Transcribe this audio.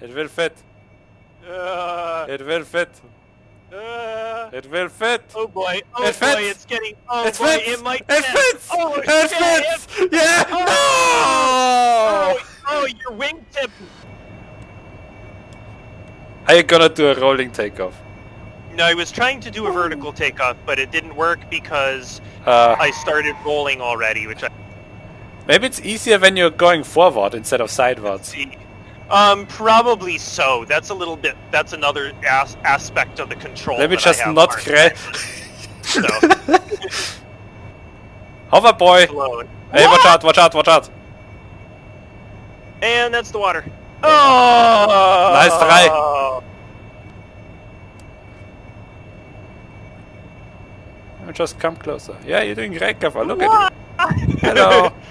It will fit. Uh, It will fit. uh, It will fit. oh boy. Oh It boy, fits. it's getting. Oh it boy, fits. it might. it fits. Oh, it shit, fits. it- yeah. Oh, No. oh, oh, your wingtip. Are you gonna do a rolling takeoff? No, I was trying to do a vertical takeoff, but it didn't work because Uh, I started rolling already, which I maybe it's easier when you're going forward instead of sideways. Um, probably so. That's a little bit. That's another as- aspect of the control. Maybe just not marked. cra- So, Hover boy. Hey, watch out! Watch out! Watch out! And that's the water. Oh! Nice try. Just come closer. Yeah, you're doing great, Gaffer. Look at you. Hello.